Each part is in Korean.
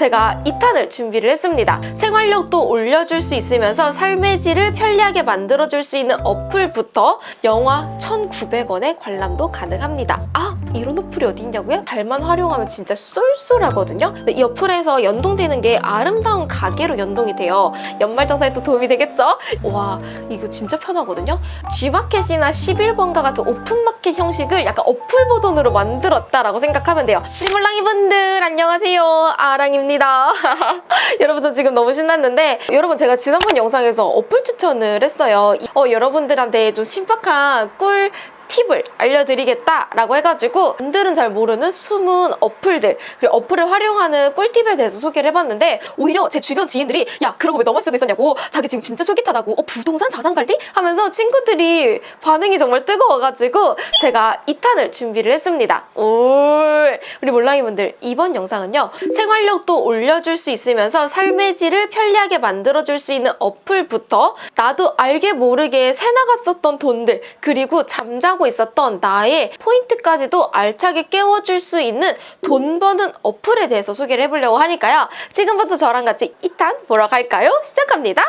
제가 2탄을 준비를 했습니다. 생활력도 올려줄 수 있으면서 삶의 질을 편리하게 만들어줄 수 있는 어플부터 영화 1,900원에 관람도 가능합니다. 아! 이런 어플이 어디 있냐고요? 잘만 활용하면 진짜 쏠쏠하거든요. 이 어플에서 연동되는 게 아름다운 가게로 연동이 돼요. 연말정산에 또 도움이 되겠죠? 와 이거 진짜 편하거든요. G마켓이나 11번가 같은 오픈마켓 형식을 약간 어플 버전으로 만들었다라고 생각하면 돼요. 리몰랑이 분들 안녕하세요. 아랑입니다. 여러분 저 지금 너무 신났는데 여러분 제가 지난번 영상에서 어플 추천을 했어요. 어, 여러분들한테 좀 신박한 꿀 팁을 알려드리겠다라고 해가지고 분들은 잘 모르는 숨은 어플들 그리고 어플을 활용하는 꿀팁에 대해서 소개를 해봤는데 오히려 제 주변 지인들이 야 그런 거 왜 너만 쓰고 있었냐고? 자기 지금 진짜 쫄깃하다고? 어 부동산 자산관리? 하면서 친구들이 반응이 정말 뜨거워가지고 제가 2탄을 준비를 했습니다. 올! 우리 몰랑이 분들 이번 영상은요 생활력도 올려줄 수 있으면서 삶의 질을 편리하게 만들어줄 수 있는 어플부터 나도 알게 모르게 새나갔었던 돈들 그리고 잠자고 있었던 나의 포인트까지도 알차게 깨워줄 수 있는 돈 버는 어플에 대해서 소개를 해보려고 하니까요 지금부터 저랑 같이 2탄 보러 갈까요? 시작합니다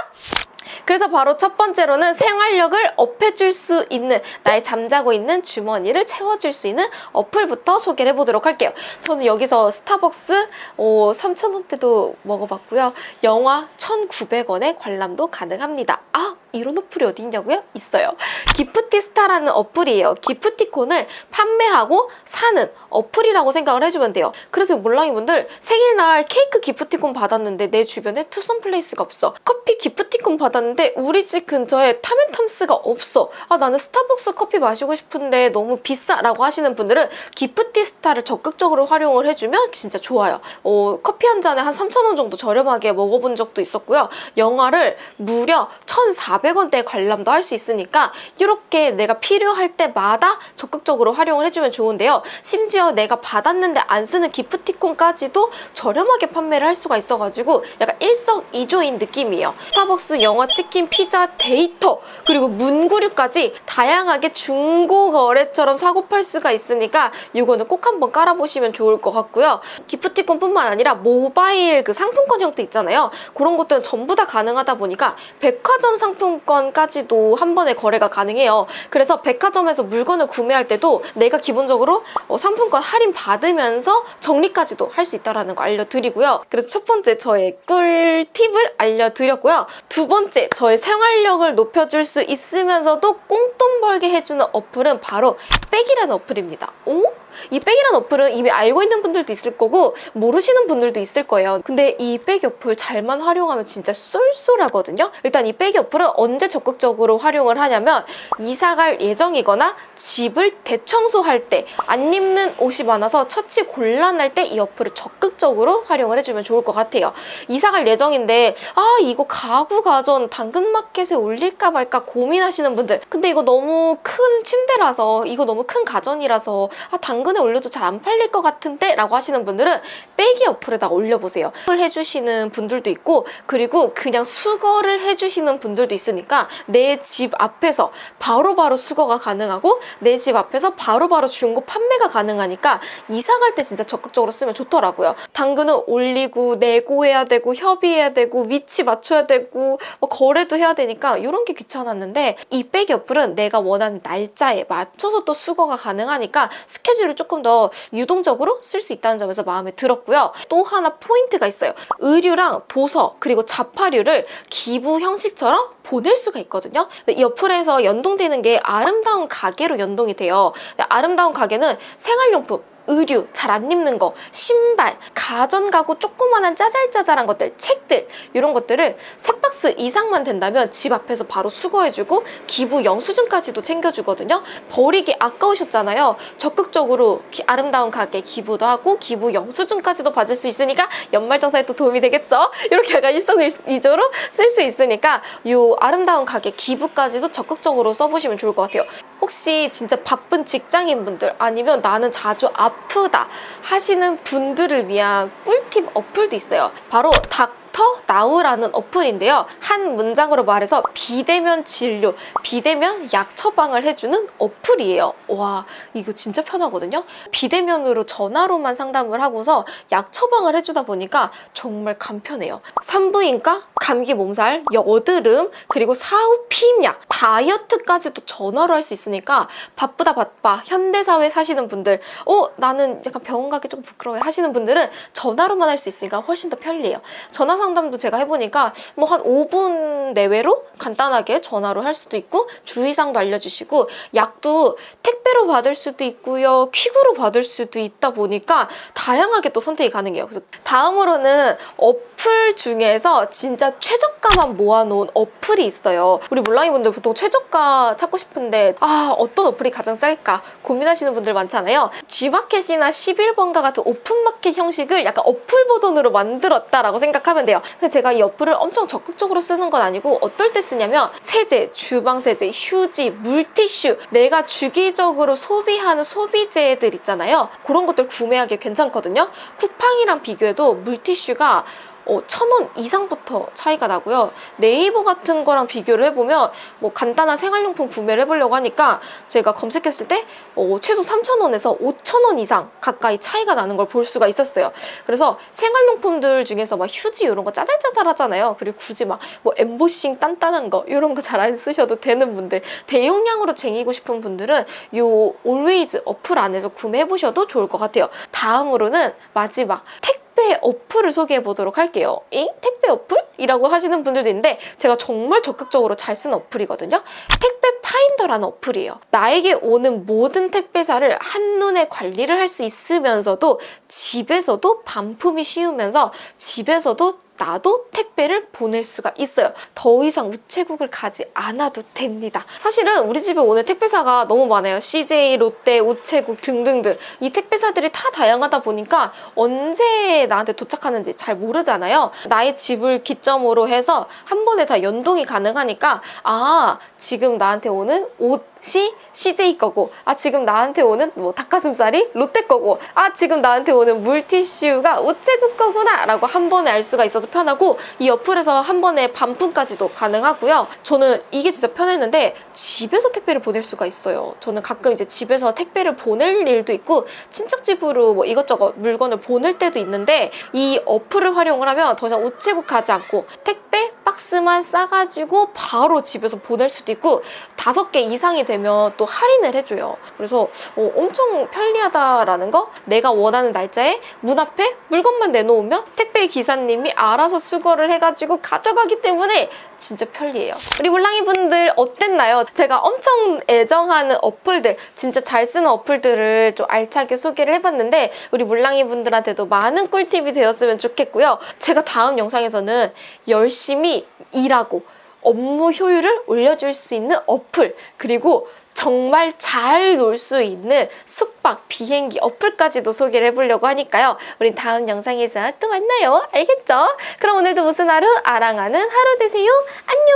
그래서 바로 첫 번째로는 생활력을 업해줄 수 있는 나의 잠자고 있는 주머니를 채워줄 수 있는 어플부터 소개를 해보도록 할게요. 저는 여기서 스타벅스 어, 3,000원대도 먹어봤고요. 영화 1,900원에 관람도 가능합니다. 아! 이런 어플이 어디 있냐고요? 있어요. 기프티스타라는 어플이에요. 기프티콘을 판매하고 사는 어플이라고 생각을 해주면 돼요. 그래서 몰랑이 분들 생일날 케이크 기프티콘 받았는데 내 주변에 투썸 플레이스가 없어. 커피 기프티콘 받았는데 우리 집 근처에 탐앤탐스가 없어. 아 나는 스타벅스 커피 마시고 싶은데 너무 비싸라고 하시는 분들은 기프티스타를 적극적으로 활용을 해주면 진짜 좋아요. 어, 커피 한 잔에 한 3,000원 정도 저렴하게 먹어본 적도 있었고요. 영화를 무려 1,400 원대 관람도 할 수 있으니까 이렇게 내가 필요할 때마다 적극적으로 활용을 해주면 좋은데요. 심지어 내가 받았는데 안 쓰는 기프티콘까지도 저렴하게 판매를 할 수가 있어가지고 약간 일석이조인 느낌이에요. 스타벅스, 영화, 치킨, 피자, 데이터 그리고 문구류까지 다양하게 중고 거래처럼 사고 팔 수가 있으니까 이거는 꼭 한번 깔아보시면 좋을 것 같고요. 기프티콘뿐만 아니라 모바일 그 상품권 형태 있잖아요. 그런 것들은 전부 다 가능하다 보니까 백화점 상품 권까지도 한 번에 거래가 가능해요. 그래서 백화점에서 물건을 구매할 때도 내가 기본적으로 어, 상품권 할인 받으면서 정리까지도 할 수 있다는 거 알려드리고요. 그래서 첫 번째 저의 꿀팁을 알려드렸고요. 두 번째 저의 생활력을 높여줄 수 있으면서도 꽁돈 벌게 해주는 어플은 바로 빼기라는 어플입니다. 오? 이 빼기라는 어플은 이미 알고 있는 분들도 있을 거고 모르시는 분들도 있을 거예요. 근데 이 빼기 어플 잘만 활용하면 진짜 쏠쏠하거든요. 일단 이 빼기 어플은 언제 적극적으로 활용을 하냐면 이사 갈 예정이거나 집을 대청소할 때 안 입는 옷이 많아서 처치 곤란할 때 이 어플을 적극적으로 활용을 해주면 좋을 것 같아요. 이사 갈 예정인데 아 이거 가구 가전 당근마켓에 올릴까 말까 고민하시는 분들 근데 이거 너무 큰 침대라서 이거 너무 큰 가전이라서 아 당근에 올려도 잘 안 팔릴 것 같은데 라고 하시는 분들은 빼기 어플에다 올려보세요. 해주시는 분들도 있고 그리고 그냥 수거를 해주시는 분들도 있 으니까 내 집 앞에서 바로바로 바로 수거가 가능하고 내 집 앞에서 바로바로 바로 중고 판매가 가능하니까 이사 갈 때 진짜 적극적으로 쓰면 좋더라고요. 당근은 올리고 내고해야 되고 협의해야 되고 위치 맞춰야 되고 뭐 거래도 해야 되니까 이런 게 귀찮았는데 이 빼기 어플은 내가 원하는 날짜에 맞춰서 또 수거가 가능하니까 스케줄을 조금 더 유동적으로 쓸 수 있다는 점에서 마음에 들었고요. 또 하나 포인트가 있어요. 의류랑 도서 그리고 자파류를 기부 형식처럼 보낼 수가 있거든요. 이 어플에서 연동되는 게 아름다운 가게로 연동이 돼요. 아름다운 가게는 생활용품, 의류, 잘 안 입는 거, 신발, 가전가구 조그만한 짜잘짜잘한 것들, 책들 이런 것들을 세 박스 이상만 된다면 집 앞에서 바로 수거해주고 기부 영수증까지도 챙겨주거든요. 버리기 아까우셨잖아요. 적극적으로 기, 아름다운 가게 기부도 하고 기부 영수증까지도 받을 수 있으니까 연말정산에 또 도움이 되겠죠? 이렇게 약간 일석이조로 쓸 수 있으니까 이 아름다운 가게 기부까지도 적극적으로 써보시면 좋을 것 같아요. 혹시 진짜 바쁜 직장인분들 아니면 나는 자주 아프다 하시는 분들을 위한 꿀팁 어플도 있어요. 바로 닥 닥터 나우라는 어플인데요. 한 문장으로 말해서 비대면 진료, 비대면 약 처방을 해주는 어플이에요. 와, 이거 진짜 편하거든요. 비대면으로 전화로만 상담을 하고서 약 처방을 해주다 보니까 정말 간편해요. 산부인과, 감기 몸살, 여드름, 그리고 사후 피임약, 다이어트까지도 전화로 할 수 있으니까 바쁘다 바빠 현대사회 사시는 분들 어 나는 약간 병원 가기 좀 부끄러워 하시는 분들은 전화로만 할 수 있으니까 훨씬 더 편리해요. 전화 상담도 제가 해보니까 뭐 한 5분 내외로 간단하게 전화로 할 수도 있고 주의사항도 알려주시고 약도 택배로 받을 수도 있고요 퀵으로 받을 수도 있다 보니까 다양하게 또 선택이 가능해요. 그래서 다음으로는 어플 중에서 진짜 최저가만 모아놓은 어플이 있어요. 우리 몰랑이 분들 보통 최저가 찾고 싶은데 아 어떤 어플이 가장 쌀까 고민하시는 분들 많잖아요. G마켓이나 11번가 같은 오픈마켓 형식을 약간 어플 버전으로 만들었다라고 생각하면 돼요. 그래서 제가 이 어플을 엄청 적극적으로 쓰는 건 아니고 어떨 때 쓰냐면 세제, 주방세제, 휴지, 물티슈 내가 주기적으로 소비하는 소비재들 있잖아요. 그런 것들 구매하기 괜찮거든요. 쿠팡이랑 비교해도 물티슈가 어, 천원 이상부터 차이가 나고요. 네이버 같은 거랑 비교를 해보면 뭐 간단한 생활용품 구매를 해보려고 하니까 제가 검색했을 때 어, 최소 3,000원에서 5,000원 이상 가까이 차이가 나는 걸 볼 수가 있었어요. 그래서 생활용품들 중에서 막 휴지 이런 거 짜잘짜잘 하잖아요. 그리고 굳이 막 뭐 엠보싱 단단한 거 이런 거 잘 안 쓰셔도 되는 분들 대용량으로 쟁이고 싶은 분들은 요 올웨이즈 어플 안에서 구매해보셔도 좋을 것 같아요. 다음으로는 마지막 택 택배 어플을 소개해 보도록 할게요. 잉? 택배 어플? 이라고 하시는 분들도 있는데 제가 정말 적극적으로 잘 쓰는 어플이거든요. 택배 파인더라는 어플이에요. 나에게 오는 모든 택배사를 한눈에 관리를 할 수 있으면서도 집에서도 반품이 쉬우면서 집에서도 나도 택배를 보낼 수가 있어요. 더 이상 우체국을 가지 않아도 됩니다. 사실은 우리 집에 오는 택배사가 너무 많아요. CJ, 롯데, 우체국 등등등. 이 택배사들이 다 다양하다 보니까 언제 나한테 도착하는지 잘 모르잖아요. 나의 집을 기점으로 해서 한 번에 다 연동이 가능하니까 아 지금 나한테 오는 옷 이 CJ 거고 아 지금 나한테 오는 뭐 닭가슴살이 롯데 거고 아 지금 나한테 오는 물티슈가 우체국 거구나 라고 한 번에 알 수가 있어서 편하고 이 어플에서 한 번에 반품까지도 가능하고요. 저는 이게 진짜 편했는데 집에서 택배를 보낼 수가 있어요. 저는 가끔 이제 집에서 택배를 보낼 일도 있고 친척 집으로 뭐 이것저것 물건을 보낼 때도 있는데 이 어플을 활용을 하면 더 이상 우체국 가지 않고 택배 박스만 싸가지고 바로 집에서 보낼 수도 있고 다섯 개 이상이 되면 또 할인을 해줘요. 그래서 어, 엄청 편리하다라는 거 내가 원하는 날짜에 문 앞에 물건만 내놓으면 택배 기사님이 알아서 수거를 해가지고 가져가기 때문에 진짜 편리해요. 우리 몰랑이 분들 어땠나요? 제가 엄청 애정하는 어플들 진짜 잘 쓰는 어플들을 좀 알차게 소개를 해봤는데 우리 몰랑이 분들한테도 많은 꿀팁이 되었으면 좋겠고요. 제가 다음 영상에서는 열심히 일하고 업무 효율을 올려줄 수 있는 어플 그리고 정말 잘 놀 수 있는 숙박, 비행기 어플까지도 소개를 해보려고 하니까요. 우린 다음 영상에서 또 만나요. 알겠죠? 그럼 오늘도 무슨 하루? 아랑하는 하루 되세요. 안녕!